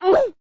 Oh!